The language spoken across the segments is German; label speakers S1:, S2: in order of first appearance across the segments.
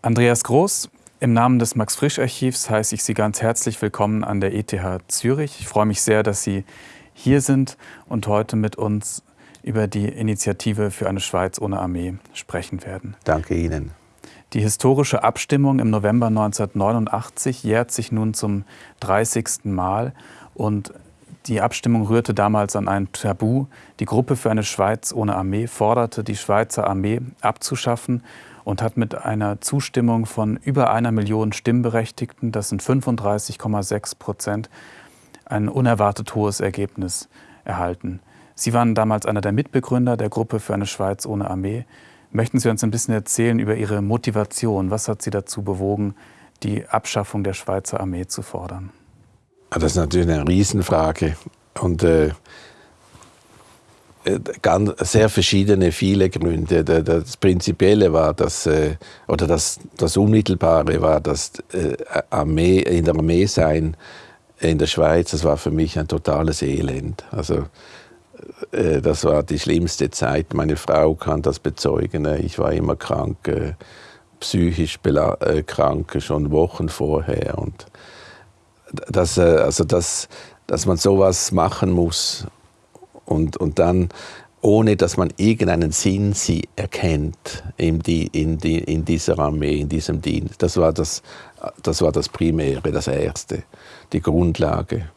S1: Andreas Groß, im Namen des Max-Frisch-Archivs heiße ich Sie ganz herzlich willkommen an der ETH Zürich. Ich freue mich sehr, dass Sie hier sind und heute mit uns über die Initiative für eine Schweiz ohne Armee sprechen werden.
S2: Danke Ihnen.
S1: Die historische Abstimmung im November 1989 jährt sich nun zum 30. Mal und die Abstimmung rührte damals an ein Tabu. Die Gruppe für eine Schweiz ohne Armee forderte, die Schweizer Armee abzuschaffen und hat mit einer Zustimmung von über einer Million Stimmberechtigten, das sind 35,6 Prozent, ein unerwartet hohes Ergebnis erhalten. Sie waren damals einer der Mitbegründer der Gruppe für eine Schweiz ohne Armee. Möchten Sie uns ein bisschen erzählen über Ihre Motivation? Was hat Sie dazu bewogen, die Abschaffung der Schweizer Armee zu fordern?
S2: Ah, das ist natürlich eine Riesenfrage und äh, äh ganz, sehr verschiedene, viele Gründe. Das Prinzipielle war, dass, äh, oder das, das Unmittelbare war, dass äh, Armee, in der Armee sein in der Schweiz, das war für mich ein totales Elend. Also das war die schlimmste Zeit. Meine Frau kann das bezeugen. Ich war immer krank, psychisch krank, schon Wochen vorher. Und das, also das, dass man sowas machen muss und, und dann ohne dass man irgendeinen Sinn sie erkennt in, die, in, die, in dieser Armee, in diesem Dienst. Das war das, das war das Primäre, das Erste, die Grundlage.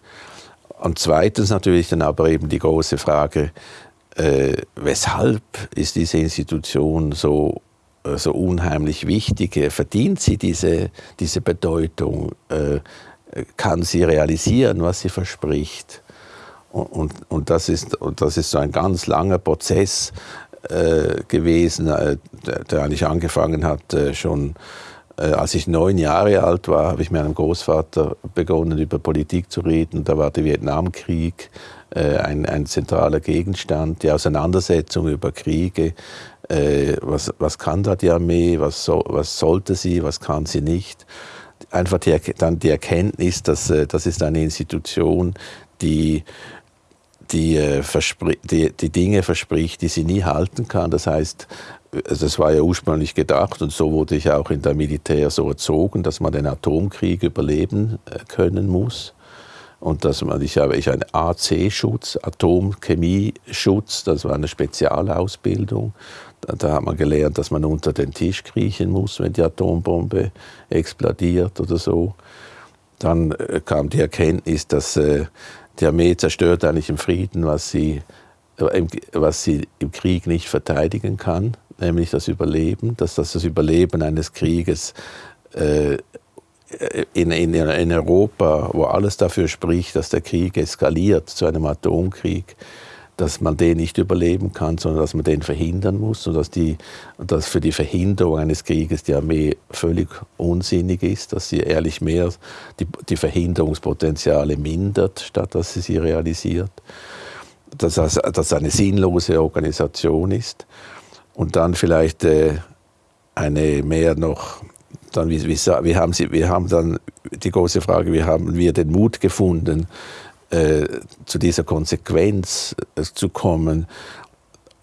S2: Und zweitens natürlich dann aber eben die große Frage, äh, weshalb ist diese Institution so, äh, so unheimlich wichtig? Verdient sie diese, diese Bedeutung? Äh, kann sie realisieren, was sie verspricht? Und, und, und, das, ist, und das ist so ein ganz langer Prozess äh, gewesen, äh, der, der, eigentlich angefangen hat äh, schon äh, als ich neun Jahre alt war, habe ich mit meinem Großvater begonnen, über Politik zu reden. Da war der Vietnamkrieg äh, ein, ein zentraler Gegenstand, die Auseinandersetzung über Kriege. Äh, was, was kann da die Armee, was, so, was sollte sie, was kann sie nicht. Einfach die, dann die Erkenntnis, dass das ist eine Institution, die die, die, die Dinge verspricht, die sie nie halten kann. Das heißt, also das war ja ursprünglich gedacht und so wurde ich auch in der Militär so erzogen, dass man den Atomkrieg überleben äh, können muss. Und dass man, ich habe ich einen AC-Schutz, Atomchemie-Schutz, das war eine Spezialausbildung. Da, hat man gelernt, dass man unter den Tisch kriechen muss, wenn die Atombombe explodiert oder so. Dann äh, kam die Erkenntnis, dass äh, die Armee zerstört eigentlich im Frieden, was sie, äh, was sie im Krieg nicht verteidigen kann nämlich das Überleben, dass das, das Überleben eines Krieges äh, in, in, in Europa, wo alles dafür spricht, dass der Krieg eskaliert zu einem Atomkrieg, dass man den nicht überleben kann, sondern dass man den verhindern muss und dass, die, dass für die Verhinderung eines Krieges die Armee völlig unsinnig ist, dass sie ehrlich mehr die, die Verhinderungspotenziale mindert, statt dass sie sie realisiert, dass das eine sinnlose Organisation ist. Und dann vielleicht äh, eine mehr noch, dann, wie, wie, wie, haben Sie, wir haben dann die große Frage, wie haben wir den Mut gefunden, äh, zu dieser Konsequenz äh, zu kommen.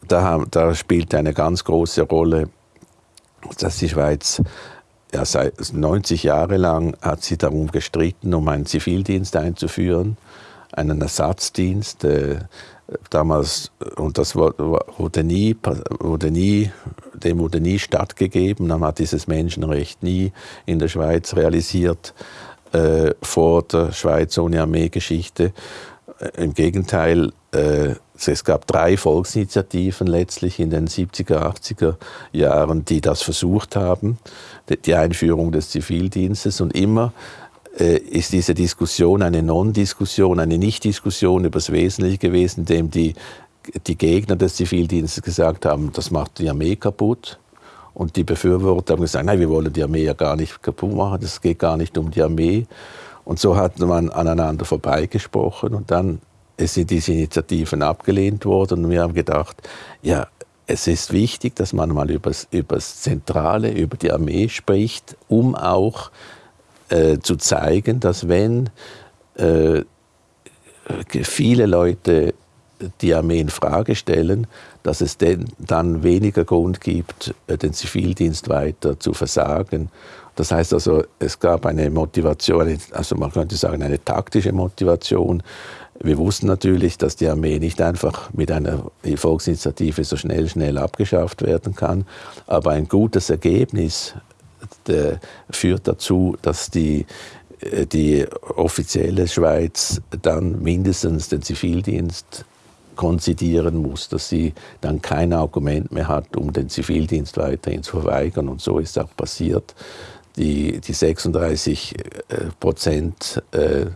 S2: Da, da spielt eine ganz große Rolle, dass die Schweiz ja, seit 90 Jahre lang hat sie darum gestritten, um einen Zivildienst einzuführen, einen Ersatzdienst. Äh, damals, und das wurde nie, wurde nie, dem wurde nie stattgegeben, man hat dieses Menschenrecht nie in der Schweiz realisiert, äh, vor der Schweiz ohne Armeegeschichte. Äh, Im Gegenteil, äh, es gab drei Volksinitiativen letztlich in den 70er, 80er Jahren, die das versucht haben, die Einführung des Zivildienstes und immer äh, ist diese Diskussion eine Non-Diskussion, eine Nicht-Diskussion über das Wesentliche gewesen, indem die, die Gegner des Zivildienstes gesagt haben, das macht die Armee kaputt. Und die Befürworter haben gesagt, nein, wir wollen die Armee ja gar nicht kaputt machen, es geht gar nicht um die Armee. Und so hat man aneinander vorbeigesprochen und dann sind diese Initiativen abgelehnt worden und wir haben gedacht, ja, es ist wichtig, dass man mal über das Zentrale, über die Armee spricht, um auch äh, zu zeigen, dass wenn äh, viele Leute die Armee in Frage stellen, dass es denn dann weniger Grund gibt, äh, den Zivildienst weiter zu versagen. Das heißt also, es gab eine Motivation, also man könnte sagen eine taktische Motivation. Wir wussten natürlich, dass die Armee nicht einfach mit einer Volksinitiative so schnell, schnell abgeschafft werden kann, aber ein gutes Ergebnis führt dazu, dass die äh, die offizielle Schweiz dann mindestens den Zivildienst konzidieren muss, dass sie dann kein Argument mehr hat, um den Zivildienst weiterhin zu verweigern. Und so ist auch passiert. Die, die 36 äh, Prozent äh,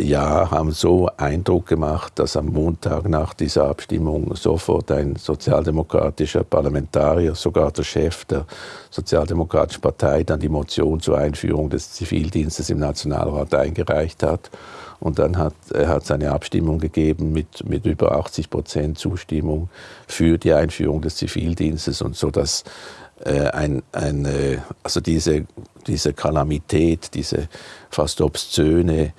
S2: ja haben so Eindruck gemacht, dass am Montag nach dieser Abstimmung sofort ein sozialdemokratischer Parlamentarier, sogar der Chef der Sozialdemokratischen Partei, dann die Motion zur Einführung des Zivildienstes im Nationalrat eingereicht hat. Und dann hat er hat seine Abstimmung gegeben mit, mit über 80 Prozent Zustimmung für die Einführung des Zivildienstes und so, dass äh, ein, ein, also diese, diese Kalamität, diese fast obszöne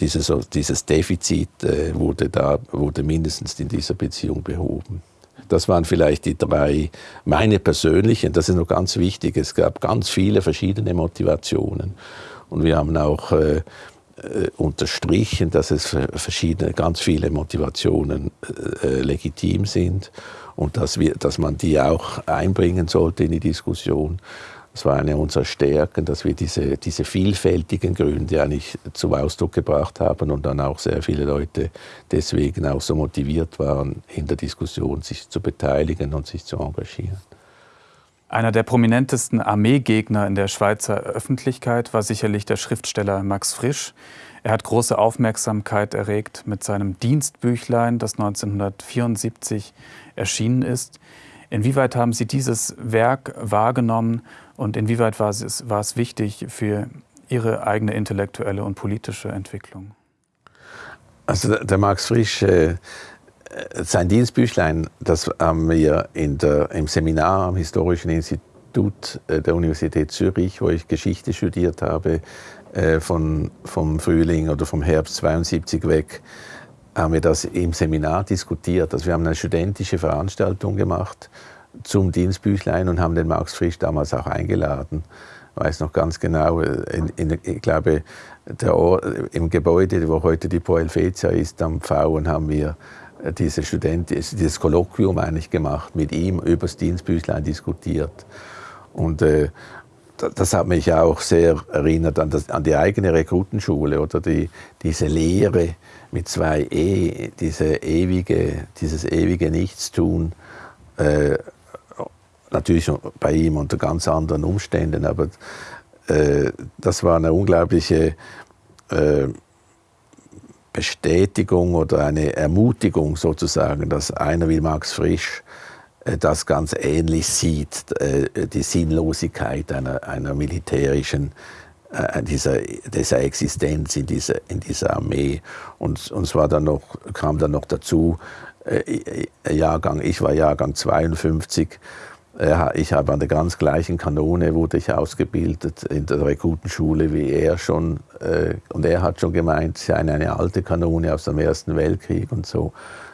S2: dieses, dieses Defizit äh, wurde, da, wurde mindestens in dieser Beziehung behoben. Das waren vielleicht die drei, meine persönlichen, das ist noch ganz wichtig, es gab ganz viele verschiedene Motivationen. Und wir haben auch äh, äh unterstrichen, dass es verschiedene, ganz viele Motivationen äh, legitim sind und dass, wir, dass man die auch einbringen sollte in die Diskussion. Das war eine unserer Stärken, dass wir diese, diese vielfältigen Gründe eigentlich zum Ausdruck gebracht haben und dann auch sehr viele Leute deswegen auch so motiviert waren, in der Diskussion sich zu beteiligen und sich zu engagieren.
S1: Einer der prominentesten Armeegegner in der Schweizer Öffentlichkeit war sicherlich der Schriftsteller Max Frisch. Er hat große Aufmerksamkeit erregt mit seinem Dienstbüchlein, das 1974 erschienen ist. Inwieweit haben Sie dieses Werk wahrgenommen und inwieweit war es, war es wichtig für Ihre eigene intellektuelle und politische Entwicklung?
S2: Also der Max Frisch, äh, sein Dienstbüchlein, das haben wir in der, im Seminar am Historischen Institut äh, der Universität Zürich, wo ich Geschichte studiert habe, äh, von, vom Frühling oder vom Herbst 72 weg, haben wir das im Seminar diskutiert. Also wir haben eine studentische Veranstaltung gemacht zum Dienstbüchlein und haben den Max Frisch damals auch eingeladen. Ich weiß noch ganz genau, in, in, ich glaube, Ort, im Gebäude, wo heute die Pro Helvetia ist, am Pfauen, haben wir diese Student, dieses Kolloquium eigentlich gemacht, mit ihm über das Dienstbüchlein diskutiert. Und äh, das hat mich auch sehr erinnert an, das, an die eigene Rekrutenschule oder die, diese Lehre mit zwei E, diese ewige, dieses ewige Nichtstun. Äh, natürlich bei ihm unter ganz anderen Umständen, aber äh, das war eine unglaubliche äh, Bestätigung oder eine Ermutigung sozusagen, dass einer wie Max Frisch äh, das ganz ähnlich sieht, äh, die Sinnlosigkeit einer, einer militärischen äh, dieser, dieser Existenz in dieser, in dieser Armee. Und, und war dann noch, kam dann noch dazu, Jahrgang, ich war Jahrgang 52, ich habe an der ganz gleichen Kanone wurde ich ausgebildet in der Rekrutenschule wie er schon. Und er hat schon gemeint, es sei eine alte Kanone aus dem Ersten Weltkrieg und so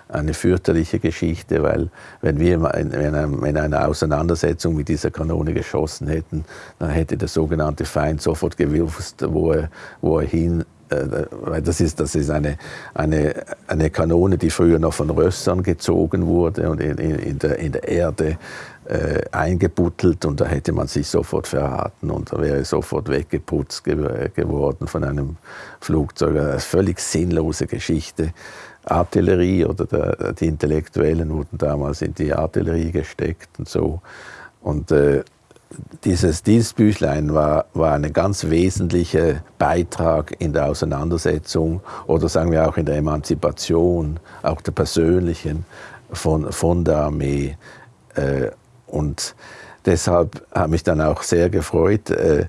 S2: eine fürchterliche Geschichte, weil wenn wir in einer Auseinandersetzung mit dieser Kanone geschossen hätten, dann hätte der sogenannte Feind sofort gewusst, wo er, wo er hin äh, weil das ist, das ist eine, eine, eine Kanone, die früher noch von Rössern gezogen wurde und in, in, der, in der Erde äh, eingebuttelt und da hätte man sich sofort verraten und da wäre sofort weggeputzt geworden von einem Flugzeug. Eine völlig sinnlose Geschichte. Artillerie oder der, die Intellektuellen wurden damals in die Artillerie gesteckt und so. Und äh, dieses Dienstbüchlein war, war ein ganz wesentlicher Beitrag in der Auseinandersetzung oder sagen wir auch in der Emanzipation, auch der persönlichen von, von der Armee. Äh, und deshalb habe mich dann auch sehr gefreut. Äh,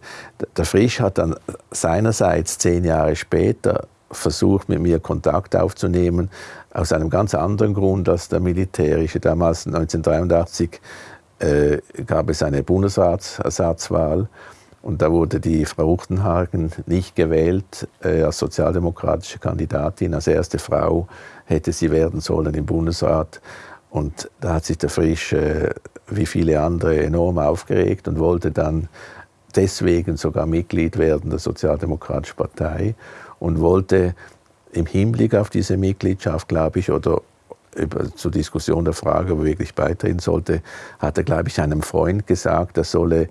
S2: der Frisch hat dann seinerseits zehn Jahre später versucht, mit mir Kontakt aufzunehmen, aus einem ganz anderen Grund als der militärische. Damals, 1983, äh, gab es eine Bundesratsersatzwahl Und da wurde die Frau Uchtenhagen nicht gewählt äh, als sozialdemokratische Kandidatin. Als erste Frau hätte sie werden sollen im Bundesrat. Und da hat sich der Frisch, äh, wie viele andere, enorm aufgeregt und wollte dann deswegen sogar Mitglied werden der Sozialdemokratischen Partei und wollte im Hinblick auf diese Mitgliedschaft, glaube ich, oder zur Diskussion der Frage, ob er wirklich beitreten sollte, hat er, glaube ich, einem Freund gesagt, er solle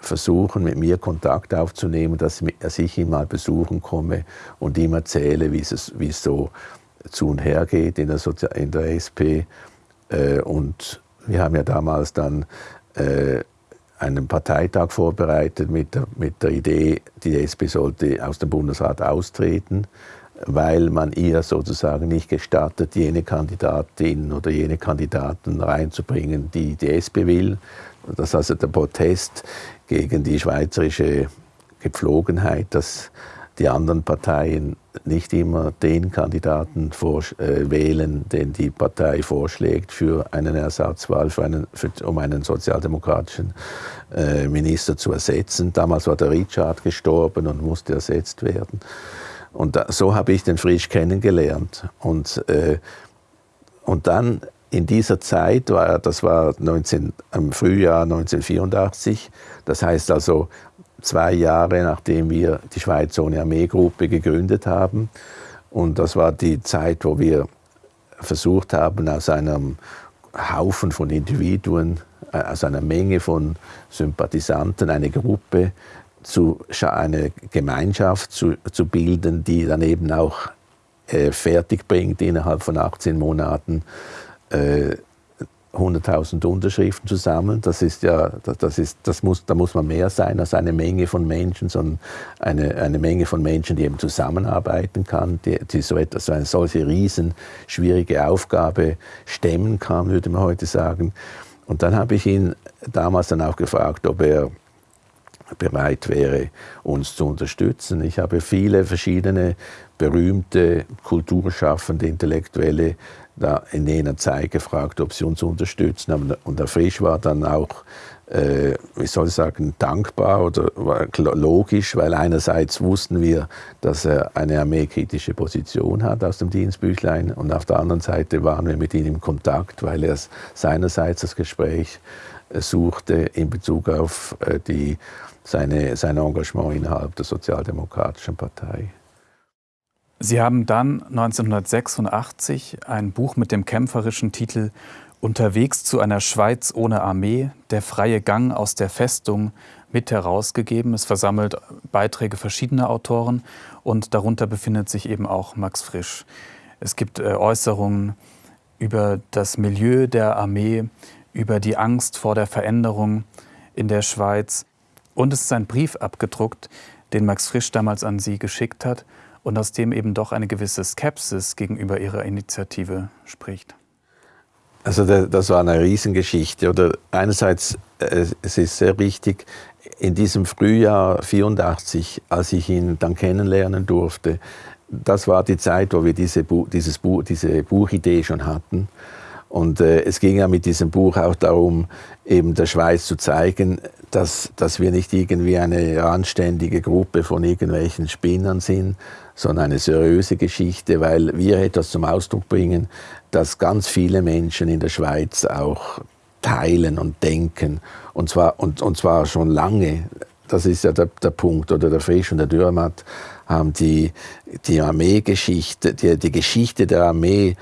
S2: versuchen, mit mir Kontakt aufzunehmen, dass ich ihn mal besuchen komme und ihm erzähle, wie es, wie es so zu und her geht in der, Sozi in der SP. Äh, und wir haben ja damals dann äh, einen Parteitag vorbereitet mit der, mit der Idee, die SP sollte aus dem Bundesrat austreten, weil man ihr sozusagen nicht gestattet, jene Kandidatin oder jene Kandidaten reinzubringen, die die SP will. Das ist also der Protest gegen die schweizerische Gepflogenheit, dass die anderen Parteien nicht immer den Kandidaten vor, äh, wählen, den die Partei vorschlägt für eine Ersatzwahl, für einen, für, um einen sozialdemokratischen äh, Minister zu ersetzen. Damals war der Richard gestorben und musste ersetzt werden. Und da, so habe ich den Frisch kennengelernt. Und, äh, und dann in dieser Zeit, war, das war 19, im Frühjahr 1984, das heißt also zwei Jahre nachdem wir die Schweiz ohne Armeegruppe gegründet haben. Und das war die Zeit, wo wir versucht haben, aus einem Haufen von Individuen, äh, aus einer Menge von Sympathisanten eine Gruppe, zu, eine Gemeinschaft zu, zu bilden, die dann eben auch äh, fertig bringt, innerhalb von 18 Monaten äh, 100.000 Unterschriften zu sammeln. Das ist ja, das ist, das muss, da muss man mehr sein als eine Menge von Menschen, sondern eine, eine Menge von Menschen, die eben zusammenarbeiten kann, die, die so, etwas, so eine solche riesen schwierige Aufgabe stemmen kann, würde man heute sagen. Und dann habe ich ihn damals dann auch gefragt, ob er bereit wäre, uns zu unterstützen. Ich habe viele verschiedene berühmte kulturschaffende Intellektuelle da in jener Zeit gefragt, ob sie uns unterstützen. Und der Frisch war dann auch, äh, wie soll ich sagen, dankbar oder logisch, weil einerseits wussten wir, dass er eine armeekritische Position hat aus dem Dienstbüchlein und auf der anderen Seite waren wir mit ihm in Kontakt, weil er seinerseits das Gespräch äh, suchte in Bezug auf äh, die, seine, sein Engagement innerhalb der Sozialdemokratischen Partei.
S1: Sie haben dann 1986 ein Buch mit dem kämpferischen Titel Unterwegs zu einer Schweiz ohne Armee, der freie Gang aus der Festung mit herausgegeben. Es versammelt Beiträge verschiedener Autoren und darunter befindet sich eben auch Max Frisch. Es gibt äh, Äußerungen über das Milieu der Armee, über die Angst vor der Veränderung in der Schweiz. Und es ist ein Brief abgedruckt, den Max Frisch damals an Sie geschickt hat und aus dem eben doch eine gewisse Skepsis gegenüber Ihrer Initiative spricht.
S2: Also das war eine Riesengeschichte. Oder einerseits, äh, es ist sehr wichtig, in diesem Frühjahr 84, als ich ihn dann kennenlernen durfte, das war die Zeit, wo wir diese, dieses Buch, diese Buchidee schon hatten. Und äh, es ging ja mit diesem Buch auch darum, eben der Schweiz zu zeigen, dass, dass wir nicht irgendwie eine anständige Gruppe von irgendwelchen Spinnern sind, sondern eine seriöse Geschichte, weil wir etwas zum Ausdruck bringen, dass ganz viele Menschen in der Schweiz auch teilen und denken. Und zwar, und, und zwar schon lange. Das ist ja der, der Punkt. Oder der Frisch und der Dürrmatt haben die, die Armeegeschichte, die, die Geschichte der Armee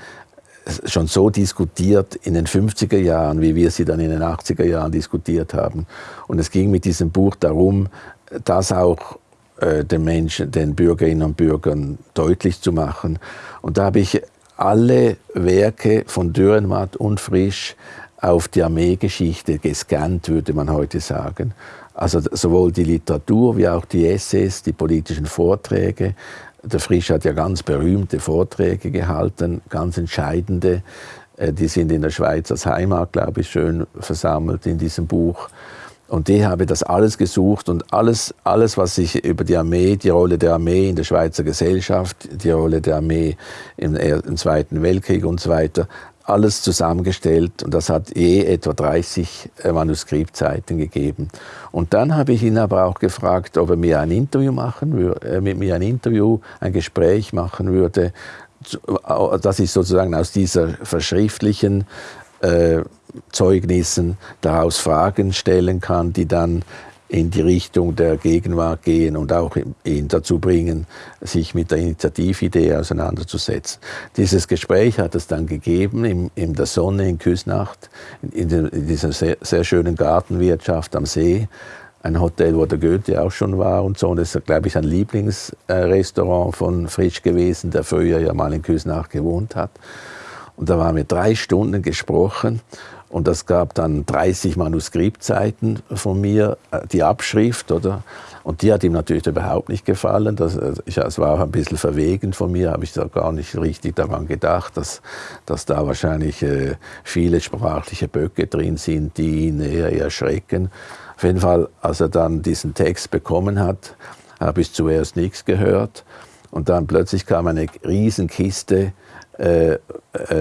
S2: schon so diskutiert in den 50er Jahren, wie wir sie dann in den 80er Jahren diskutiert haben. Und es ging mit diesem Buch darum, das auch äh, den Menschen, den Bürgerinnen und Bürgern deutlich zu machen. Und da habe ich alle Werke von Dürrenmatt und Frisch auf die Armeegeschichte gescannt, würde man heute sagen. Also sowohl die Literatur wie auch die Essays, die politischen Vorträge. Der Frisch hat ja ganz berühmte Vorträge gehalten, ganz entscheidende. Äh, die sind in der Schweiz als Heimat, glaube ich, schön versammelt in diesem Buch. Und ich habe das alles gesucht und alles, alles, was ich über die Armee, die Rolle der Armee in der Schweizer Gesellschaft, die Rolle der Armee im, im Zweiten Weltkrieg und so weiter, alles zusammengestellt und das hat je etwa 30 äh, Manuskriptseiten gegeben. Und dann habe ich ihn aber auch gefragt, ob er mir ein Interview machen würde, äh, mit mir ein Interview, ein Gespräch machen würde, dass ich sozusagen aus dieser verschriftlichen äh, Zeugnissen daraus Fragen stellen kann, die dann in die Richtung der Gegenwart gehen und auch ihn dazu bringen, sich mit der Initiatividee auseinanderzusetzen. Dieses Gespräch hat es dann gegeben in, in der Sonne in Küsnacht, in, in dieser sehr, sehr, schönen Gartenwirtschaft am See. Ein Hotel, wo der Goethe auch schon war und so. Und das ist, glaube ich, ein Lieblingsrestaurant von Frisch gewesen, der früher ja mal in Küsnacht gewohnt hat. Und da waren wir drei Stunden gesprochen und das gab dann 30 Manuskriptseiten von mir, äh, die Abschrift, oder? Und die hat ihm natürlich überhaupt nicht gefallen. Das, äh, ich, es war auch ein bisschen verwegen von mir, habe ich da gar nicht richtig daran gedacht, dass, dass da wahrscheinlich äh, viele sprachliche Böcke drin sind, die ihn eher erschrecken. Auf jeden Fall, als er dann diesen Text bekommen hat, habe ich zuerst nichts gehört. Und dann plötzlich kam eine Riesenkiste äh, äh,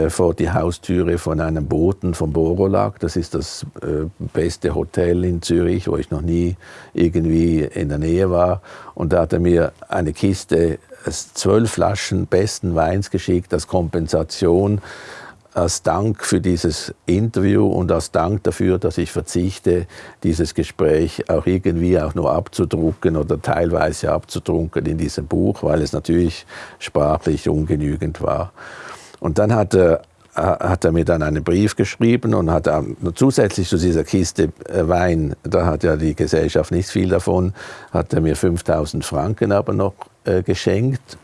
S2: vor die Haustüre von einem Boten von Borolag. Das ist das äh, beste Hotel in Zürich, wo ich noch nie irgendwie in der Nähe war. Und da hat er mir eine Kiste, zwölf Flaschen besten Weins geschickt als Kompensation, als Dank für dieses Interview und als Dank dafür, dass ich verzichte, dieses Gespräch auch irgendwie auch nur abzudrucken oder teilweise abzudrucken in diesem Buch, weil es natürlich sprachlich ungenügend war. Und dann hat er, hat er mir dann einen Brief geschrieben und hat zusätzlich zu dieser Kiste äh, Wein, da hat ja die Gesellschaft nicht viel davon, hat er mir 5000 Franken aber noch äh, geschenkt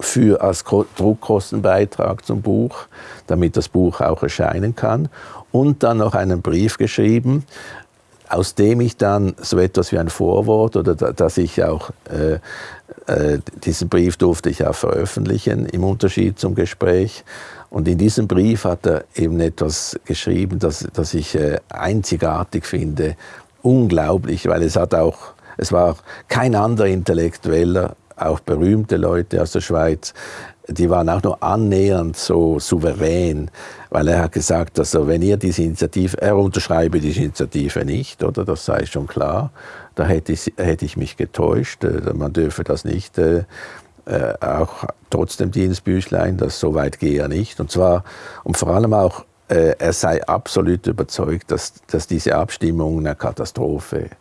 S2: für als Druckkostenbeitrag zum Buch, damit das Buch auch erscheinen kann. Und dann noch einen Brief geschrieben, aus dem ich dann so etwas wie ein Vorwort oder dass ich auch äh, äh, diesen Brief durfte ich auch veröffentlichen im Unterschied zum Gespräch. Und in diesem Brief hat er eben etwas geschrieben, das, das ich äh, einzigartig finde, unglaublich, weil es hat auch, es war kein anderer Intellektueller, auch berühmte Leute aus der Schweiz, die waren auch nur annähernd so souverän, weil er hat gesagt, also wenn ihr diese Initiative, er unterschreibe diese Initiative nicht, oder? Das sei schon klar, da hätte ich, hätte ich mich getäuscht, äh, man dürfe das nicht, äh, äh, auch trotzdem Dienstbüchlein, das so weit gehe er nicht, und zwar, und vor allem auch, äh, er sei absolut überzeugt, dass, dass diese Abstimmung eine Katastrophe ist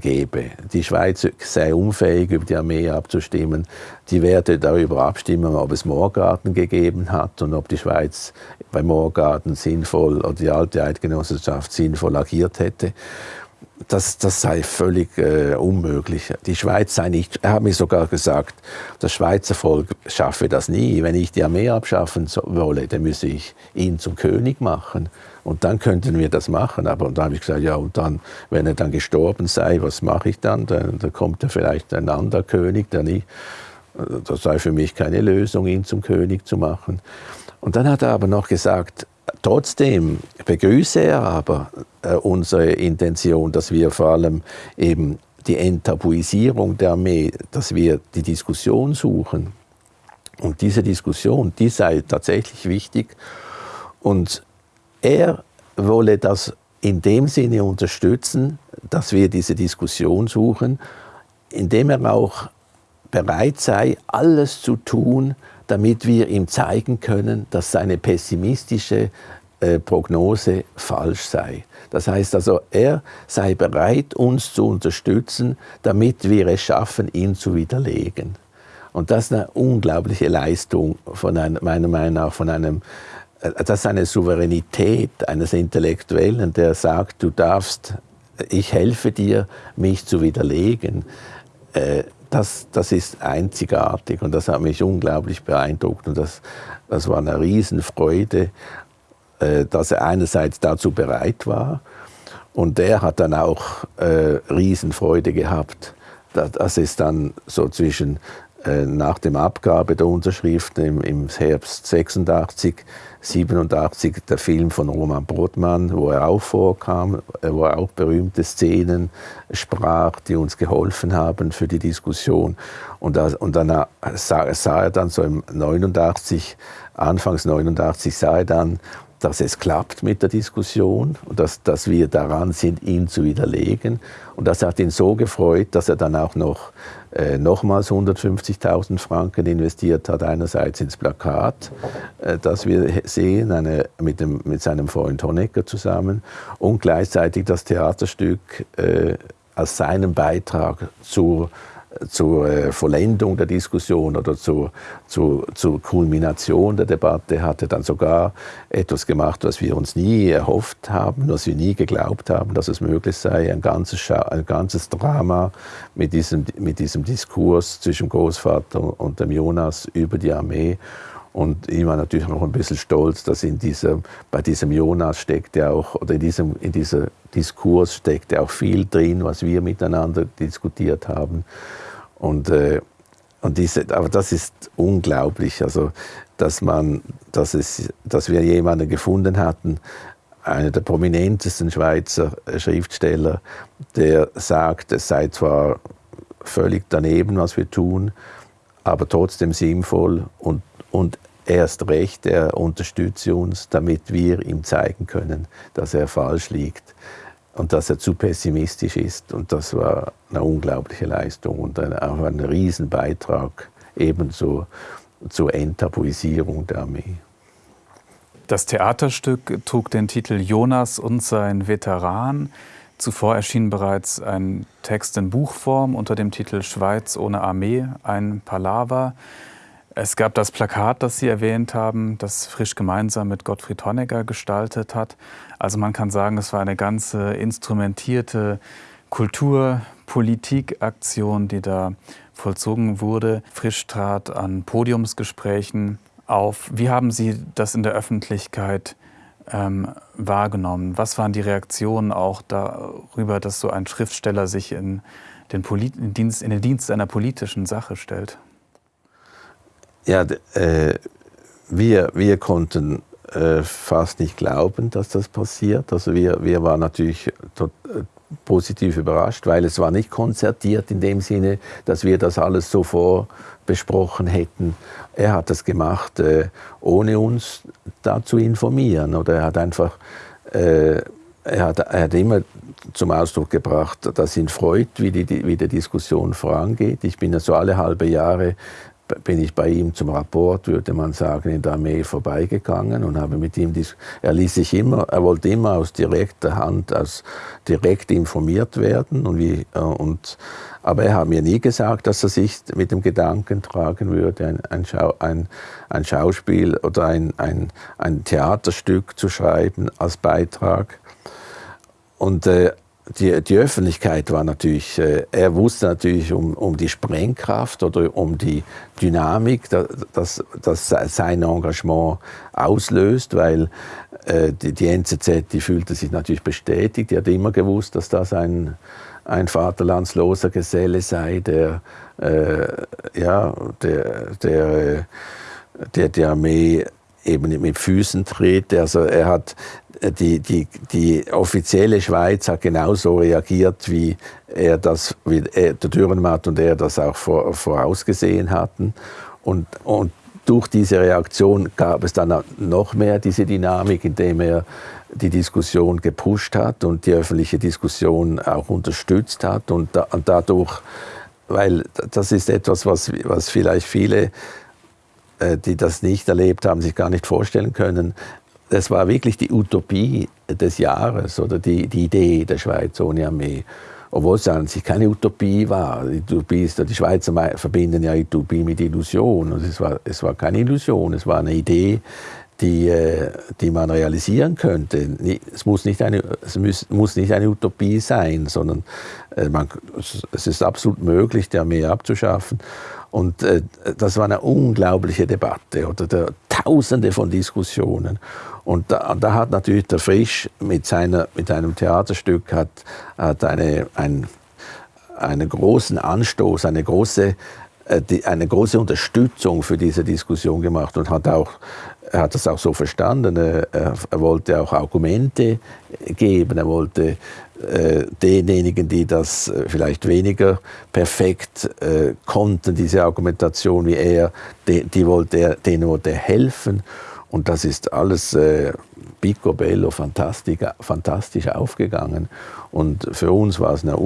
S2: gäbe. Die Schweiz sei unfähig, über die Armee abzustimmen. Die werde darüber abstimmen, ob es Moorgarten gegeben hat und ob die Schweiz bei Moorgarten sinnvoll oder die alte Eidgenossenschaft sinnvoll agiert hätte. Das, das sei völlig äh, unmöglich. Die Schweiz sei nicht, er hat mir sogar gesagt, das Schweizer Volk schaffe das nie. Wenn ich die Armee abschaffen wolle, dann müsse ich ihn zum König machen. Und dann könnten wir das machen. Aber da habe ich gesagt, ja, und dann, wenn er dann gestorben sei, was mache ich dann? Dann, dann kommt ja vielleicht ein anderer König, der nicht. Das sei für mich keine Lösung, ihn zum König zu machen. Und dann hat er aber noch gesagt, trotzdem begrüße er aber äh, unsere Intention, dass wir vor allem eben die Enttabuisierung der Armee, dass wir die Diskussion suchen. Und diese Diskussion, die sei tatsächlich wichtig. Und er wolle das in dem Sinne unterstützen, dass wir diese Diskussion suchen, indem er auch bereit sei, alles zu tun, damit wir ihm zeigen können, dass seine pessimistische äh, Prognose falsch sei. Das heißt also, er sei bereit, uns zu unterstützen, damit wir es schaffen, ihn zu widerlegen. Und das ist eine unglaubliche Leistung, von einem, meiner Meinung nach, von einem das ist eine Souveränität eines Intellektuellen, der sagt, du darfst, ich helfe dir, mich zu widerlegen. Äh, das, das ist einzigartig und das hat mich unglaublich beeindruckt und das, das war eine Riesenfreude, äh, dass er einerseits dazu bereit war und er hat dann auch äh, Riesenfreude gehabt, dass es dann so zwischen äh, nach dem Abgabe der Unterschriften im, Herbst 86, 87 der Film von Roman Brodmann, wo er auch vorkam, äh, wo er auch berühmte Szenen sprach, die uns geholfen haben für die Diskussion. Und, das, und dann sah, sah, er dann so im 89, Anfangs 89 sah er dann dass es klappt mit der Diskussion und dass, dass wir daran sind, ihn zu widerlegen. Und das hat ihn so gefreut, dass er dann auch noch äh, nochmals 150.000 Franken investiert hat, einerseits ins Plakat, äh, das wir sehen, eine, mit, dem, mit seinem Freund Honecker zusammen, und gleichzeitig das Theaterstück äh, als seinen Beitrag zur zur äh, Vollendung der Diskussion oder zur, zur, zur Kulmination der Debatte hatte dann sogar etwas gemacht, was wir uns nie erhofft haben, was wir nie geglaubt haben, dass es möglich sei, ein ganzes, ein ganzes Drama mit diesem, mit diesem Diskurs zwischen Großvater und dem Jonas über die Armee und ich war natürlich noch ein bisschen stolz, dass in diesem, bei diesem Jonas steckt ja auch, oder in diesem, in dieser Diskurs steckt ja auch viel drin, was wir miteinander diskutiert haben. Und, äh, und diese, aber das ist unglaublich, also, dass, man, dass, es, dass wir jemanden gefunden hatten, einer der prominentesten Schweizer Schriftsteller, der sagt, es sei zwar völlig daneben, was wir tun, aber trotzdem sinnvoll und, und erst recht, er unterstütze uns, damit wir ihm zeigen können, dass er falsch liegt und dass er zu pessimistisch ist. Und das war eine unglaubliche Leistung und auch ein Riesenbeitrag ebenso zur Enttabuisierung der Armee.
S1: Das Theaterstück trug den Titel Jonas und sein Veteran. Zuvor erschien bereits ein Text in Buchform unter dem Titel Schweiz ohne Armee, ein Palaver. Es gab das Plakat, das Sie erwähnt haben, das Frisch gemeinsam mit Gottfried Honegger gestaltet hat. Also man kann sagen, es war eine ganze instrumentierte Kultur-Politik-Aktion, die da vollzogen wurde. Frisch trat an Podiumsgesprächen auf. Wie haben Sie das in der Öffentlichkeit ähm, wahrgenommen? Was waren die Reaktionen auch darüber, dass so ein Schriftsteller sich in den, Polit in Dienst, in den Dienst einer politischen Sache stellt?
S2: Ja, äh, wir, wir konnten äh, fast nicht glauben, dass das passiert. Also wir, wir waren natürlich tot, äh, positiv überrascht, weil es war nicht konzertiert in dem Sinne, dass wir das alles so vorbesprochen hätten. Er hat das gemacht, äh, ohne uns da zu informieren. Oder er hat einfach, äh, er, hat, er hat immer zum Ausdruck gebracht, dass ihn freut, wie die, wie die Diskussion vorangeht. Ich bin ja so alle halbe Jahre bin ich bei ihm zum Rapport, würde man sagen, in der Armee vorbeigegangen und habe mit ihm, er ließ sich immer, er wollte immer aus direkter Hand, aus direkt informiert werden und wie, äh, und, aber er hat mir nie gesagt, dass er sich mit dem Gedanken tragen würde, ein, ein, Schau, ein, ein Schauspiel oder ein, ein, ein Theaterstück zu schreiben als Beitrag. Und äh, die, die Öffentlichkeit war natürlich, äh, er wusste natürlich um, um die Sprengkraft oder um die Dynamik, dass, dass sein Engagement auslöst, weil äh, die, die NZZ, die fühlte sich natürlich bestätigt, die hat immer gewusst, dass das ein, ein vaterlandsloser Geselle sei, der, äh, ja, der, der, der die Armee eben mit Füßen tritt. Also er hat die, die, die offizielle Schweiz hat genauso reagiert, wie er das, wie er, der Dürrenmatt und er das auch vor, vorausgesehen hatten. Und, und durch diese Reaktion gab es dann noch mehr diese Dynamik, indem er die Diskussion gepusht hat und die öffentliche Diskussion auch unterstützt hat. Und, da, und dadurch, weil das ist etwas, was, was vielleicht viele äh, die das nicht erlebt haben, sich gar nicht vorstellen können das war wirklich die Utopie des Jahres oder die, die Idee der Schweiz ohne Armee. Obwohl es an sich keine Utopie war. Die, Utopie ist, die Schweizer verbinden ja Utopie mit Illusion. Und es, war, es war keine Illusion, es war eine Idee, die, äh, die man realisieren könnte. Es muss nicht eine, es muss, muss nicht eine Utopie sein, sondern äh, man, es ist absolut möglich, die Armee abzuschaffen. Und äh, das war eine unglaubliche Debatte oder der, Tausende von Diskussionen. Und da, da, hat natürlich der Frisch mit, seiner, mit einem Theaterstück hat, hat eine, ein, einen großen Anstoß, eine große, die, eine große Unterstützung für diese Diskussion gemacht und hat auch er hat das auch so verstanden. Er, er, wollte auch Argumente geben. Er wollte äh, denjenigen, die das äh, vielleicht weniger perfekt äh, konnten, diese Argumentation wie er, die, die wollte er, denen wollte er helfen. Und das ist alles äh, picobello, fantastisch aufgegangen. Und für uns war es eine,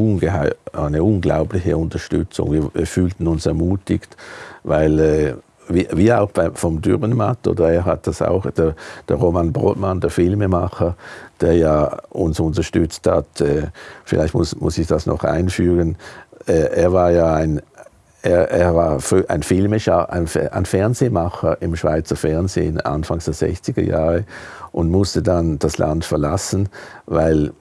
S2: eine unglaubliche Unterstützung. Wir, wir, fühlten uns ermutigt, weil äh, wie, auch bei, vom Dürrenmatt, oder er hat das auch, der, der Roman Brotmann, der Filmemacher, der ja uns unterstützt hat, äh, vielleicht muss, muss ich das noch einfügen, äh, er war ja ein, er, er, war ein Filmescher, ein, Fernsehmacher im Schweizer Fernsehen Anfangs der 60er Jahre und musste dann das Land verlassen, weil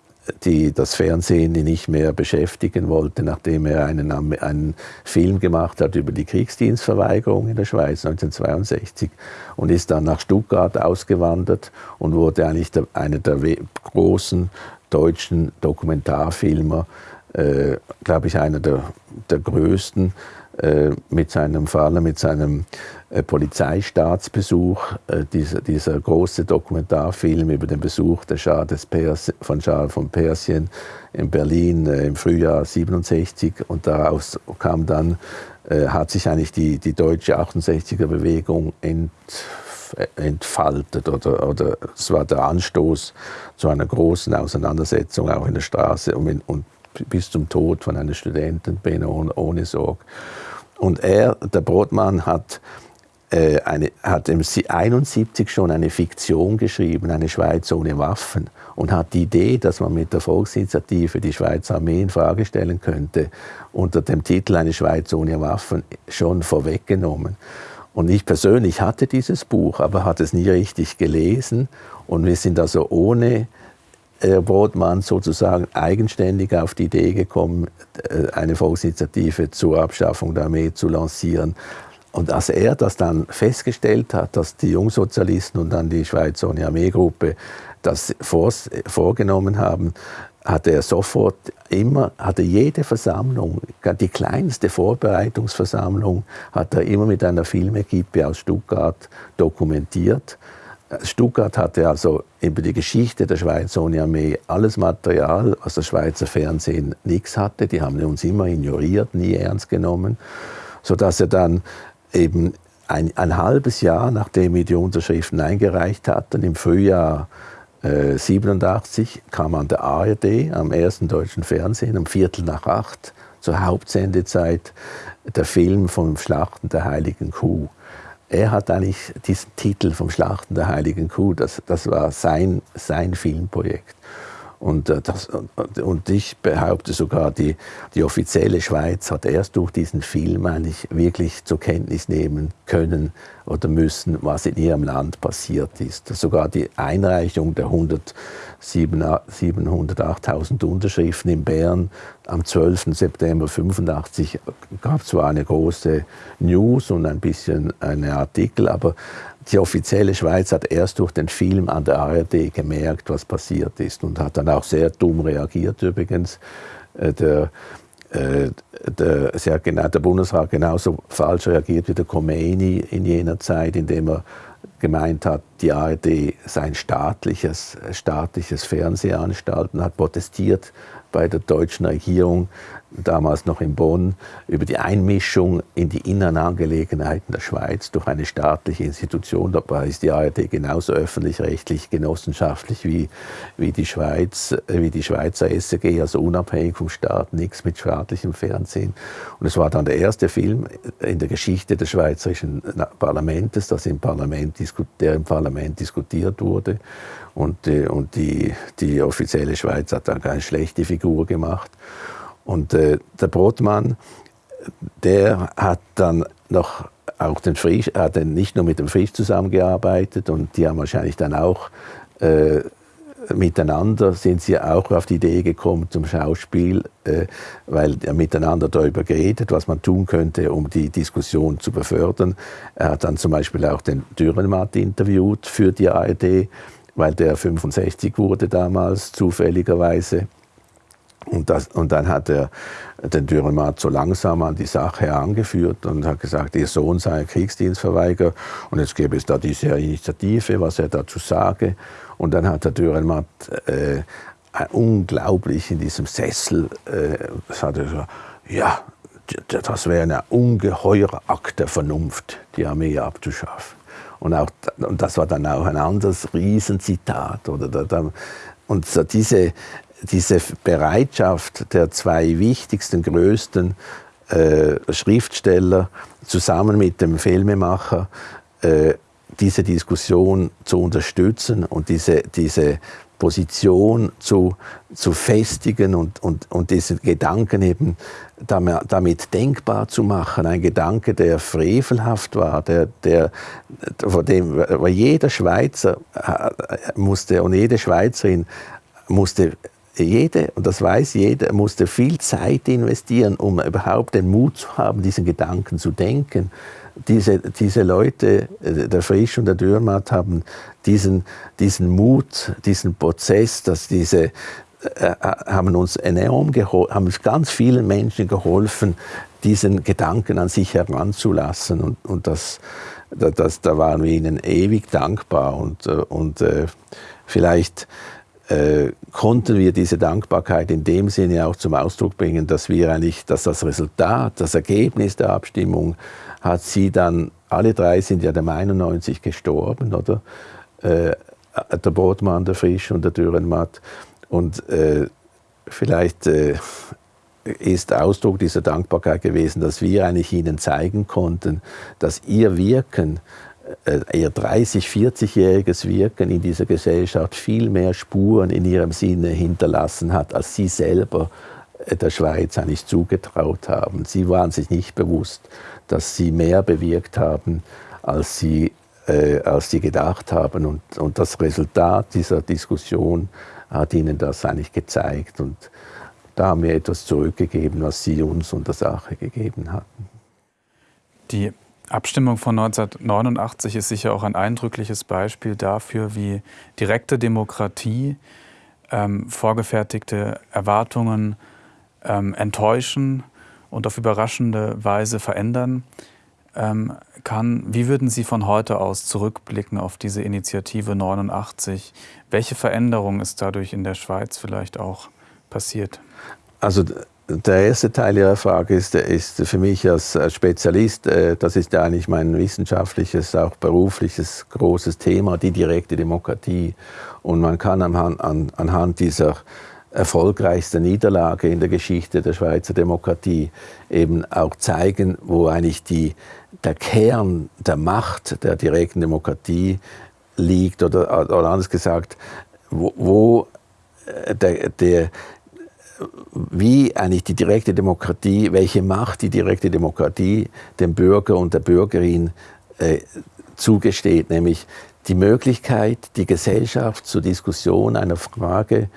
S2: die das Fernsehen nicht mehr beschäftigen wollte, nachdem er einen, einen Film gemacht hat über die Kriegsdienstverweigerung in der Schweiz 1962 und ist dann nach Stuttgart ausgewandert und wurde eigentlich der, einer der großen deutschen Dokumentarfilmer, äh, glaube ich, einer der, der größten mit seinem Vater, mit seinem äh, Polizeistaatsbesuch, äh, dieser, dieser, große Dokumentarfilm über den Besuch der Schah des Pers von Schah von Persien in Berlin im Frühjahr 67 und daraus kam dann, hat sich eigentlich die, die deutsche 68er-Bewegung ent, entfaltet oder, oder es war der Anstoß zu einer großen Auseinandersetzung auch in der Straße und, in, und bis zum Tod von einer Studentin ohne, ohne Sorge. Und er, der Brotmann, hat, äh, eine, hat im 71 schon eine Fiktion geschrieben, eine Schweiz ohne Waffen, und hat die Idee, dass man mit der Volksinitiative die Schweizer Armee in Frage stellen könnte, unter dem Titel Eine Schweiz ohne Waffen schon vorweggenommen. Und ich persönlich hatte dieses Buch, aber hatte es nie richtig gelesen. Und wir sind also ohne Herr Brodmann sozusagen eigenständig auf die Idee gekommen, äh, eine Volksinitiative zur Abschaffung der Armee zu lancieren. Und als er das dann festgestellt hat, dass die Jungsozialisten und dann die Schweizer Armeegruppe das vorgenommen haben, hatte er sofort immer, hatte jede Versammlung, die kleinste Vorbereitungsversammlung, hat er immer mit einer Filmequipe aus Stuttgart dokumentiert Stuttgart hatte also über die Geschichte der Schweizer ohne Armee alles Material, was das Schweizer Fernsehen nichts hatte. Die haben uns immer ignoriert, nie ernst genommen, sodass er dann eben ein, ein halbes Jahr, nachdem wir die Unterschriften eingereicht hatten, im Frühjahr äh, 87, kam an der ARD, am ersten deutschen Fernsehen, um Viertel nach acht, zur Hauptsendezeit, der Film vom Schlachten der Heiligen Kuh er hat eigentlich diesen Titel vom Schlachten der Heiligen Kuh, das, das war sein, sein Filmprojekt. Und, äh, das, und ich behaupte sogar, die, die offizielle Schweiz hat erst durch diesen Film eigentlich wirklich zur Kenntnis nehmen können oder müssen, was in ihrem Land passiert ist. Sogar die Einreichung der 708.000 Unterschriften in Bern am 12. September 1985 gab zwar eine große News und ein bisschen einen Artikel, aber die offizielle Schweiz hat erst durch den Film an der ARD gemerkt, was passiert ist und hat dann auch sehr dumm reagiert übrigens. Äh, der, äh, der, sehr genau, der Bundesrat genauso falsch reagiert wie der Khomeini in jener Zeit, indem er gemeint hat, die ARD sei ein staatliches, staatliches Fernsehanstalt und hat protestiert bei der deutschen Regierung, damals noch in Bonn, über die Einmischung in die inneren Angelegenheiten der Schweiz durch eine staatliche Institution. Dabei ist die ARD genauso öffentlich-rechtlich, genossenschaftlich wie, wie, die Schweiz, äh, wie die Schweizer SRG, also unabhängig vom Staat, nichts mit staatlichem Fernsehen. Und es war dann der erste Film in der Geschichte des schweizerischen Parlaments, das im Parlament, der im Parlament diskutiert wurde. Und, äh, und die, die offizielle Schweiz hat dann keine schlechte Figur gemacht. Und äh, der Brotmann, der hat dann noch auch den Frisch, hat dann nicht nur mit dem Frisch zusammengearbeitet und die haben wahrscheinlich dann auch äh, miteinander sind sie auch auf die Idee gekommen zum Schauspiel, äh, weil er miteinander darüber geredet, was man tun könnte, um die Diskussion zu befördern. Er hat dann zum Beispiel auch den Dürrenmatt interviewt für die ARD, weil der 65 wurde damals zufälligerweise. Und, das, und dann hat er den Dürrenmatt so langsam an die Sache herangeführt und hat gesagt, ihr Sohn sei ein Kriegsdienstverweigerer und jetzt gäbe es da diese Initiative, was er dazu sage. Und dann hat der Dürrenmatt äh, unglaublich in diesem Sessel, äh, ja, das wäre ein ungeheurer Akt der Vernunft, die Armee abzuschaffen. Und, auch, und das war dann auch ein anderes Riesenzitat. Oder und so diese, diese Bereitschaft der zwei wichtigsten, größten äh, Schriftsteller zusammen mit dem Filmemacher, äh, diese Diskussion zu unterstützen und diese, diese Position zu, zu festigen und, und, und diesen Gedanken eben damit denkbar zu machen. Ein Gedanke, der frevelhaft war, der, der, vor dem jeder Schweizer äh, musste und jede Schweizerin musste jede, und das weiß jeder, musste viel Zeit investieren, um überhaupt den Mut zu haben, diesen Gedanken zu denken. Diese, diese Leute, äh, der Frisch und der Dürrmatt, haben diesen, diesen Mut, diesen Prozess, dass diese, äh, haben uns enorm geholfen, haben ganz vielen Menschen geholfen, diesen Gedanken an sich heranzulassen. Und, und das, das, da waren wir ihnen ewig dankbar. Und, äh, und äh, vielleicht äh, konnten wir diese Dankbarkeit in dem Sinne auch zum Ausdruck bringen, dass wir eigentlich, dass das Resultat, das Ergebnis der Abstimmung hat sie dann, alle drei sind ja der 91 gestorben, oder? Äh, der Brotmann, der Frisch und der Dürrenmatt. Und äh, vielleicht äh, ist Ausdruck dieser Dankbarkeit gewesen, dass wir eigentlich ihnen zeigen konnten, dass ihr Wirken äh, ihr 30-, 40-jähriges Wirken in dieser Gesellschaft viel mehr Spuren in ihrem Sinne hinterlassen hat, als sie selber äh, der Schweiz eigentlich zugetraut haben. Sie waren sich nicht bewusst, dass sie mehr bewirkt haben, als sie, äh, als sie gedacht haben. Und, und das Resultat dieser Diskussion hat ihnen das eigentlich gezeigt. Und da haben wir etwas zurückgegeben, was sie uns und der Sache gegeben hatten.
S1: Die Abstimmung von 1989 ist sicher auch ein eindrückliches Beispiel dafür, wie direkte Demokratie ähm, vorgefertigte Erwartungen ähm, enttäuschen und auf überraschende Weise verändern ähm, kann. Wie würden Sie von heute aus zurückblicken auf diese Initiative 89? Welche Veränderung ist dadurch in der Schweiz vielleicht auch passiert?
S2: Also der erste Teil Ihrer Frage ist, ist für mich als Spezialist, äh, das ist ja eigentlich mein wissenschaftliches, auch berufliches großes Thema, die direkte Demokratie. Und man kann anhand, dieser erfolgreichsten Niederlage in der Geschichte der Schweizer Demokratie eben auch zeigen, wo eigentlich die, der Kern der Macht der direkten Demokratie liegt oder, oder anders gesagt, wo, wo äh, der, der, wie eigentlich die direkte Demokratie, welche Macht die direkte Demokratie dem Bürger und der Bürgerin äh, zugesteht, nämlich die Möglichkeit, die Gesellschaft zur Diskussion einer Frage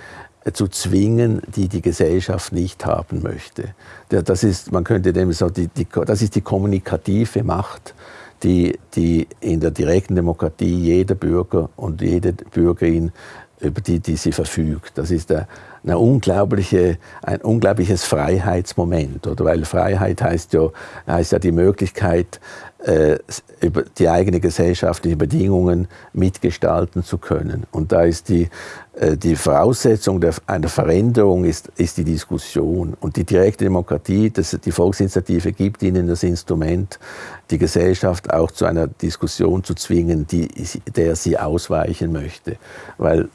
S2: äh, zu zwingen, die die Gesellschaft nicht haben möchte. Das ist, man könnte dem so, die, die, das ist die kommunikative Macht, die, die in der direkten Demokratie jeder Bürger und jede Bürgerin über die, die sie verfügt. Das ist der, eine unglaubliche, ein unglaubliches Freiheitsmoment. Oder? Weil Freiheit heißt ja, heißt ja die Möglichkeit, äh, über die eigenen gesellschaftlichen Bedingungen mitgestalten zu können. Und da ist die, äh, die Voraussetzung der, einer Veränderung ist, ist die Diskussion. Und die direkte Demokratie, das, die Volksinitiative gibt ihnen das Instrument, die Gesellschaft auch zu einer Diskussion zu zwingen, die, der sie ausweichen möchte. Weil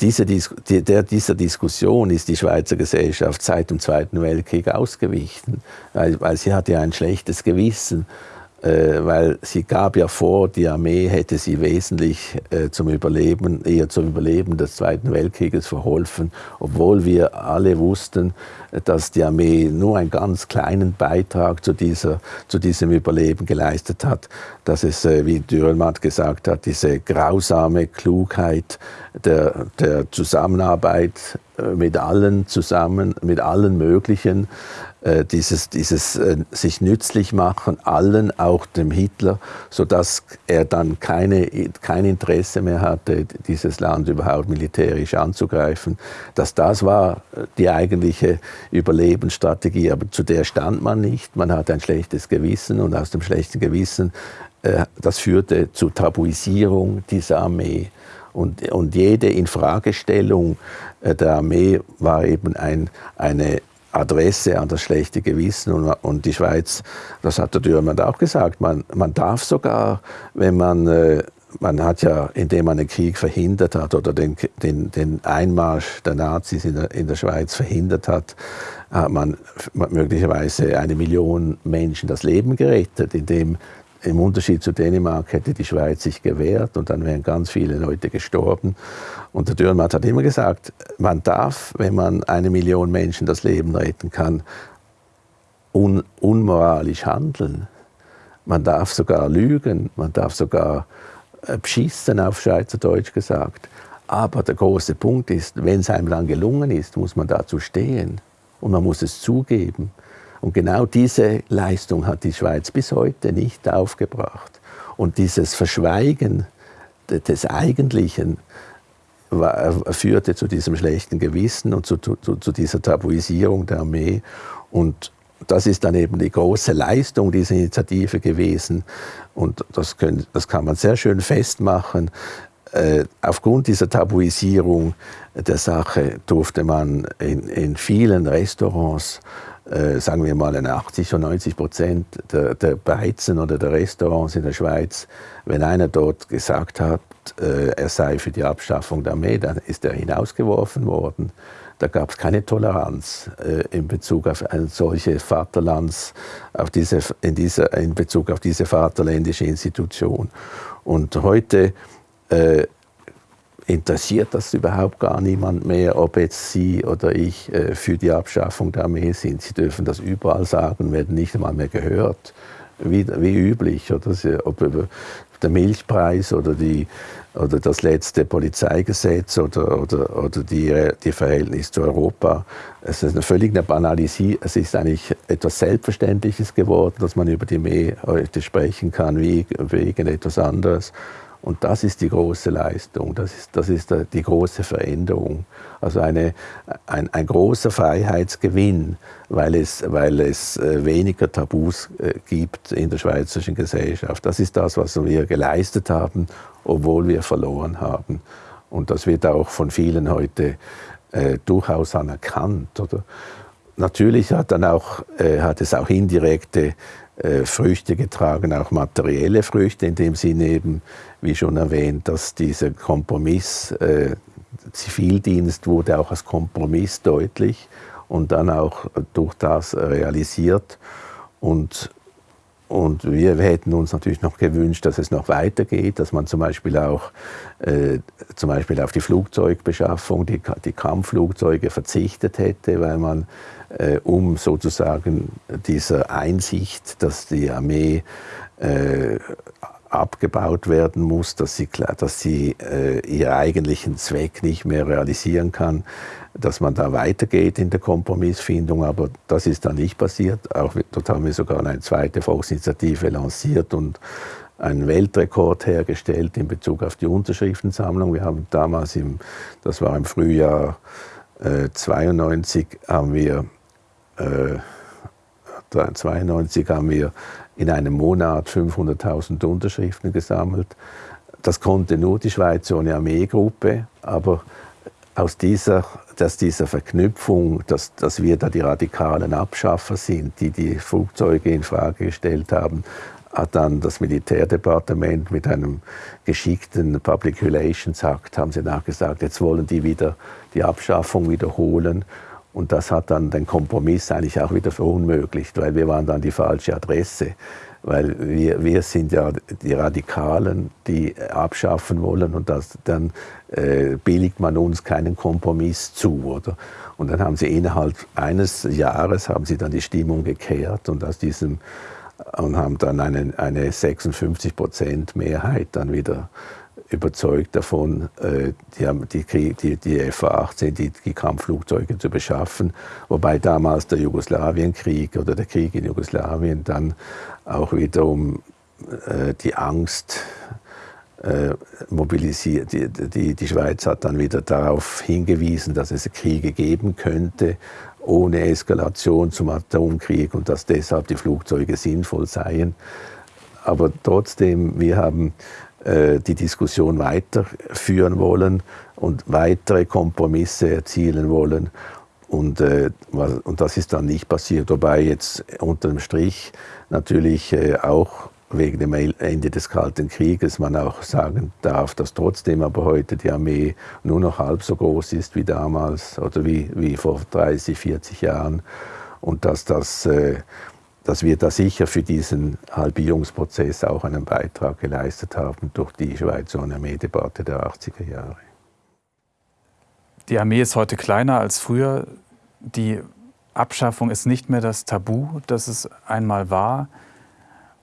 S2: diese, der, dieser Diskussion ist die Schweizer Gesellschaft seit dem Zweiten Weltkrieg ausgewichen, weil, weil sie hatte ein schlechtes Gewissen weil sie gab ja vor, die Armee hätte sie wesentlich äh, zum Überleben, eher zum Überleben des Zweiten Weltkrieges verholfen, obwohl wir alle wussten, dass die Armee nur einen ganz kleinen Beitrag zu, dieser, zu diesem Überleben geleistet hat, dass es, äh, wie Dürrenmatt gesagt hat, diese grausame Klugheit der, der Zusammenarbeit äh, mit allen zusammen, mit allen möglichen, äh, dieses, dieses äh, sich nützlich machen, allen, auch dem Hitler, sodass er dann keine, kein Interesse mehr hatte, dieses Land überhaupt militärisch anzugreifen. Dass das war äh, die eigentliche Überlebensstrategie, aber zu der stand man nicht. Man hatte ein schlechtes Gewissen und aus dem schlechten Gewissen, äh, das führte zur Tabuisierung dieser Armee. Und, und jede Infragestellung der Armee war eben ein, eine Adresse an das schlechte Gewissen und, und die Schweiz, das hat der Dürrmann auch gesagt, man, man darf sogar, wenn man, äh, man hat ja, indem man den Krieg verhindert hat oder den, den, den Einmarsch der Nazis in der, in der Schweiz verhindert hat, hat man möglicherweise eine Million Menschen das Leben gerettet, indem im Unterschied zu Dänemark hätte die Schweiz sich gewehrt und dann wären ganz viele Leute gestorben. Und der Dürrenmatt hat immer gesagt, man darf, wenn man eine Million Menschen das Leben retten kann, un unmoralisch handeln. Man darf sogar lügen, man darf sogar äh, beschissen auf Schweizerdeutsch gesagt. Aber der große Punkt ist, wenn es einem dann gelungen ist, muss man dazu stehen und man muss es zugeben. Und genau diese Leistung hat die Schweiz bis heute nicht aufgebracht. Und dieses Verschweigen des Eigentlichen führte zu diesem schlechten Gewissen und zu, zu, zu dieser Tabuisierung der Armee. Und das ist dann eben die große Leistung dieser Initiative gewesen. Und das, können, das kann man sehr schön festmachen. Äh, aufgrund dieser Tabuisierung der Sache durfte man in, in vielen Restaurants äh, sagen wir mal, 80 oder 90 Prozent der, der Beizen oder der Restaurants in der Schweiz, wenn einer dort gesagt hat, äh, er sei für die Abschaffung der Armee, dann ist er hinausgeworfen worden. Da gab es keine Toleranz äh, in Bezug auf solche Vaterlands, auf diese, in, dieser, in Bezug auf diese vaterländische Institution. Und heute äh, interessiert das überhaupt gar niemand mehr, ob jetzt Sie oder ich äh, für die Abschaffung der Armee sind. Sie dürfen das überall sagen, werden nicht einmal mehr gehört, wie, wie üblich. Oder ob über der Milchpreis oder, die, oder das letzte Polizeigesetz oder, oder, oder die, die Verhältnis zu Europa. Es ist eine völlige Banalisierung. Es ist eigentlich etwas Selbstverständliches geworden, dass man über die Armee heute sprechen kann, wie wegen etwas anderes. Und das ist die große Leistung, das ist, das ist die große Veränderung. Also eine, ein, ein großer Freiheitsgewinn, weil es, weil es äh, weniger Tabus äh, gibt in der schweizerischen Gesellschaft. Das ist das, was wir geleistet haben, obwohl wir verloren haben. Und das wird auch von vielen heute äh, durchaus anerkannt. Oder? Natürlich hat, dann auch, äh, hat es auch indirekte Früchte getragen, auch materielle Früchte, in dem Sinne eben, wie schon erwähnt, dass dieser Kompromiss, äh, Zivildienst wurde auch als Kompromiss deutlich und dann auch durch das realisiert. Und, und wir hätten uns natürlich noch gewünscht, dass es noch weitergeht, dass man zum Beispiel auch äh, zum Beispiel auf die Flugzeugbeschaffung, die, die Kampfflugzeuge verzichtet hätte, weil man äh, um sozusagen dieser Einsicht, dass die Armee äh, abgebaut werden muss, dass sie, dass sie äh, ihren eigentlichen Zweck nicht mehr realisieren kann, dass man da weitergeht in der Kompromissfindung. Aber das ist da nicht passiert. Auch dort haben wir sogar eine zweite Volksinitiative lanciert und einen Weltrekord hergestellt in Bezug auf die Unterschriftensammlung. Wir haben damals, im, das war im Frühjahr äh, 92, haben wir 1992 äh, haben wir in einem Monat 500.000 Unterschriften gesammelt. Das konnte nur die Schweiz ohne Armeegruppe, aber aus dieser, dass dieser Verknüpfung, dass, dass wir da die radikalen Abschaffer sind, die die Flugzeuge in Frage gestellt haben, hat dann das Militärdepartement mit einem geschickten Public Relations Act, haben sie nachgesagt, jetzt wollen die wieder die Abschaffung wiederholen und das hat dann den Kompromiss eigentlich auch wieder verunmöglicht, weil wir waren dann die falsche Adresse. Weil wir, wir sind ja die Radikalen, die abschaffen wollen und das, dann äh, billigt man uns keinen Kompromiss zu. Oder? Und dann haben sie innerhalb eines Jahres haben sie dann die Stimmung gekehrt und aus diesem und haben dann eine, eine 56 Prozent Mehrheit dann wieder überzeugt davon, äh, die, die, die, die FA-18, die, die Kampfflugzeuge zu beschaffen, wobei damals der Jugoslawienkrieg oder der Krieg in Jugoslawien dann auch wiederum äh, die Angst äh, mobilisiert. Die, die, Schweiz hat dann wieder darauf hingewiesen, dass es Kriege geben könnte ohne Eskalation zum Atomkrieg und dass deshalb die Flugzeuge sinnvoll seien. Aber trotzdem, wir haben die Diskussion weiterführen wollen und weitere Kompromisse erzielen wollen. und, äh, und das ist dann nicht passiert. Wobei jetzt unter dem Strich natürlich äh, auch wegen dem Ende des Kalten Krieges man auch sagen darf, dass trotzdem aber heute die Armee nur noch halb so groß ist wie damals oder wie, wie vor 30, 40 Jahren und dass, das, äh, dass wir da sicher für diesen Halbierungsprozess auch einen Beitrag geleistet haben durch die Schweizer Armeedebatte der 80er Jahre.
S1: Die Armee ist heute kleiner als früher. Die Abschaffung ist nicht mehr das Tabu, das es einmal war.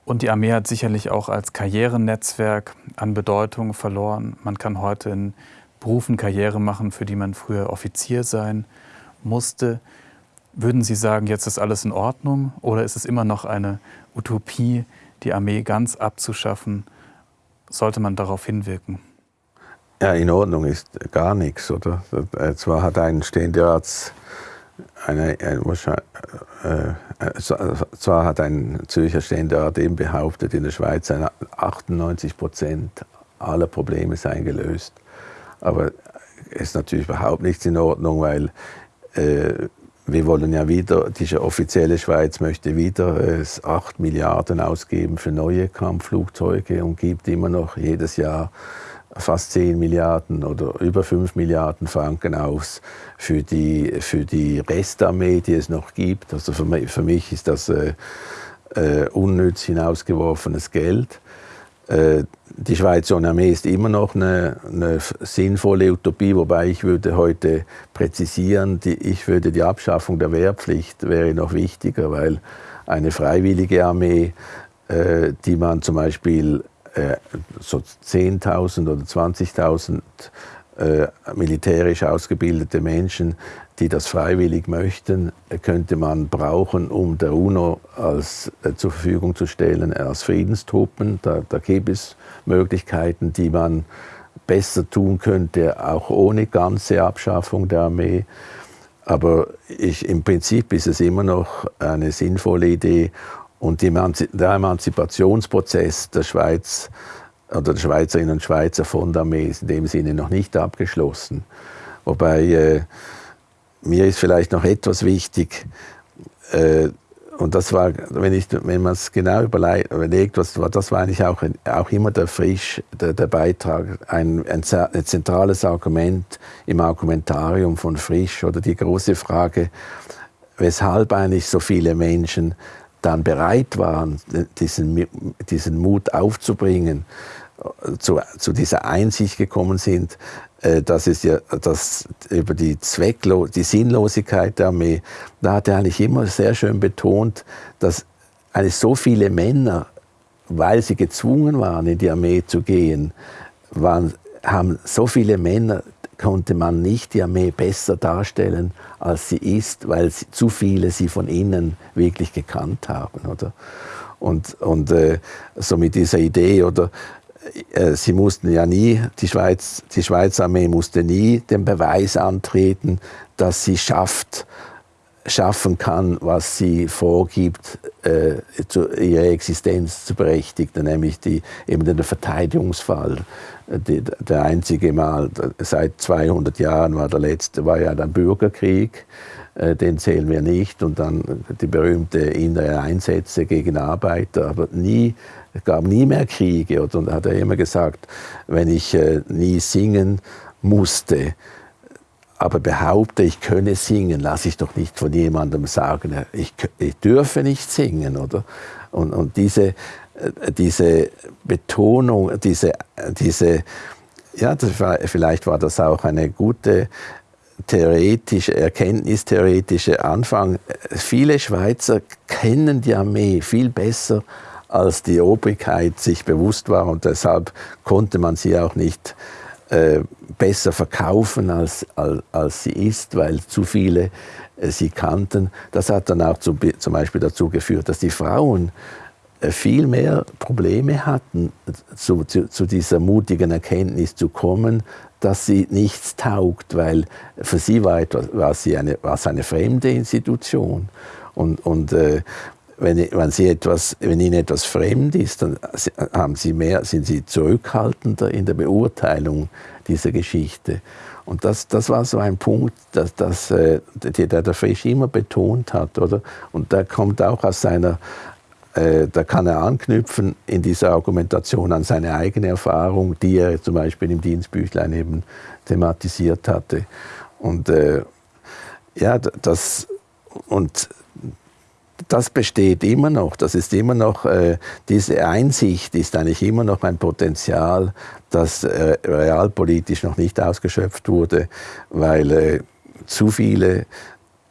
S1: Und die Armee hat sicherlich auch als Karrierenetzwerk an Bedeutung verloren. Man kann heute in Berufen Karriere machen, für die man früher Offizier sein musste. Würden Sie sagen, jetzt ist alles in Ordnung oder ist es immer noch eine Utopie, die Armee ganz abzuschaffen? Sollte man darauf hinwirken?
S2: Ja, in Ordnung ist gar nichts, oder? Äh, zwar hat ein Ständerats eine, eine, äh, äh, zwar hat ein Zürcher Ständerat eben behauptet, in der Schweiz seien 98 Prozent aller Probleme seien gelöst. Aber es ist natürlich überhaupt nichts in Ordnung, weil äh, wir wollen ja wieder, diese offizielle Schweiz möchte wieder äh, 8 Milliarden ausgeben für neue Kampfflugzeuge und gibt immer noch jedes Jahr fast 10 Milliarden oder über 5 Milliarden Franken aus für die, für die Restarmee, die es noch gibt. Also für mich, für mich ist das äh, äh, unnütz hinausgeworfenes Geld. Äh, die Schweizer Armee ist immer noch eine, eine, sinnvolle Utopie, wobei ich würde heute präzisieren, die, ich würde die Abschaffung der Wehrpflicht wäre noch wichtiger, weil eine freiwillige Armee, äh, die man zum Beispiel äh, so 10.000 oder 20.000 äh, militärisch ausgebildete Menschen, die das freiwillig möchten, könnte man brauchen, um der UNO als, äh, zur Verfügung zu stellen als Friedenstruppen. Da, da gibt es Möglichkeiten, die man besser tun könnte, auch ohne ganze Abschaffung der Armee. Aber ich, im Prinzip ist es immer noch eine sinnvolle Idee und der Emanzipationsprozess der Schweiz oder der Schweizerinnen und Schweizer von der Armee ist in dem Sinne noch nicht abgeschlossen. Wobei äh, mir ist vielleicht noch etwas wichtig, äh, und das war, wenn, wenn man es genau überlegt, was, das war eigentlich auch, auch immer der Frisch, der, der Beitrag, ein, ein, ein, zentrales Argument im Argumentarium von Frisch oder die große Frage, weshalb eigentlich so viele Menschen dann bereit waren, diesen, diesen Mut aufzubringen, zu, zu dieser Einsicht gekommen sind, äh, dass es ja, dass über die Zwecklo die Sinnlosigkeit der Armee, da hat er eigentlich immer sehr schön betont, dass eigentlich so viele Männer, weil sie gezwungen waren, in die Armee zu gehen, waren, haben so viele Männer konnte man nicht die Armee besser darstellen, als sie ist, weil sie, zu viele sie von innen wirklich gekannt haben. Oder? Und, und äh, so mit dieser Idee, oder sie mussten ja nie, die, Schweiz, die Schweizer Armee musste nie den Beweis antreten, dass sie schafft, schaffen kann, was sie vorgibt, äh, zu, ihre Existenz zu berechtigen, nämlich die, eben den Verteidigungsfall. Die, der einzige Mal seit 200 Jahren war der letzte, war ja der Bürgerkrieg, äh, den zählen wir nicht, und dann die berühmte innere Einsätze gegen Arbeiter, aber nie, es gab nie mehr Kriege. Und da hat er immer gesagt, wenn ich äh, nie singen musste, aber behaupte, ich könne singen, lasse ich doch nicht von jemandem sagen, ich, ich dürfe nicht singen, oder? Und, und diese, äh, diese Betonung, diese, diese ja, war, vielleicht war das auch eine gute theoretische, erkenntnistheoretische Anfang. Viele Schweizer kennen die Armee viel besser, als die Obrigkeit sich bewusst war und deshalb konnte man sie auch nicht äh, besser verkaufen, als, als, als, sie ist, weil zu viele äh, sie kannten. Das hat dann auch zu, zum Beispiel dazu geführt, dass die Frauen äh, viel mehr Probleme hatten, zu, zu, zu, dieser mutigen Erkenntnis zu kommen, dass sie nichts taugt, weil für sie war, etwas, war, sie eine, war es eine fremde Institution. Und, und äh, wenn, wenn, sie etwas, wenn ihnen etwas fremd ist, dann haben sie mehr, sind sie zurückhaltender in der Beurteilung dieser Geschichte. Und das, das war so ein Punkt, dass, dass, äh, der der Frisch immer betont hat. Oder? Und der kommt auch aus seiner, äh, da kann er anknüpfen in dieser Argumentation an seine eigene Erfahrung, die er zum Beispiel im Dienstbüchlein eben thematisiert hatte. Und äh, ja, das, und das besteht immer noch. Das ist immer noch, äh, diese Einsicht ist eigentlich immer noch ein Potenzial, das äh, realpolitisch noch nicht ausgeschöpft wurde, weil äh, zu viele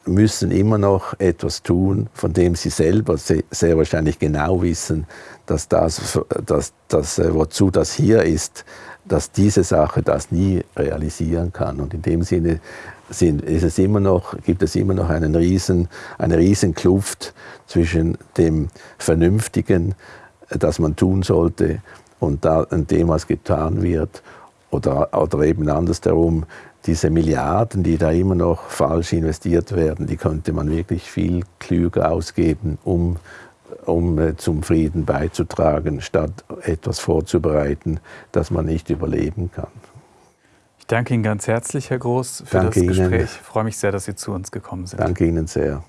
S2: müssen immer noch etwas tun, von dem sie selber sehr wahrscheinlich genau wissen, dass das, dass, dass, äh, wozu das hier ist, dass diese Sache das nie realisieren kann. Und in dem Sinne sind, ist es immer noch, gibt es immer noch einen riesen, eine riesen Kluft zwischen dem Vernünftigen, das man tun sollte, und, dem, was getan wird. Oder, oder eben andersherum, diese Milliarden, die da immer noch falsch investiert werden, die könnte man wirklich viel klüger ausgeben, um, um äh, zum Frieden beizutragen, statt etwas vorzubereiten, das man nicht überleben kann.
S1: Ich danke Ihnen ganz herzlich, Herr Groß, für danke das Gespräch. Ihnen. Ich freue mich sehr, dass Sie zu uns gekommen sind.
S2: Danke Ihnen sehr.